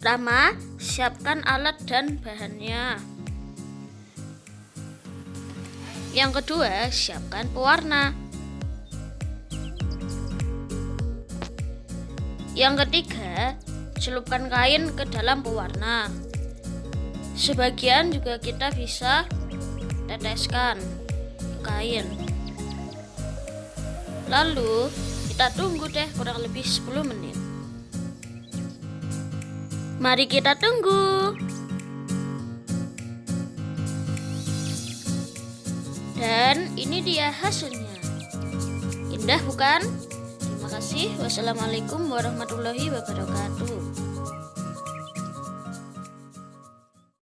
Pertama, siapkan alat dan bahannya. Yang kedua, siapkan pewarna. Yang ketiga, celupkan kain ke dalam pewarna. Sebagian juga kita bisa teteskan kain. Lalu, kita tunggu deh kurang lebih 10 menit. Mari kita tunggu. Dan ini dia hasilnya. Indah bukan? Terima kasih. Wassalamualaikum warahmatullahi wabarakatuh.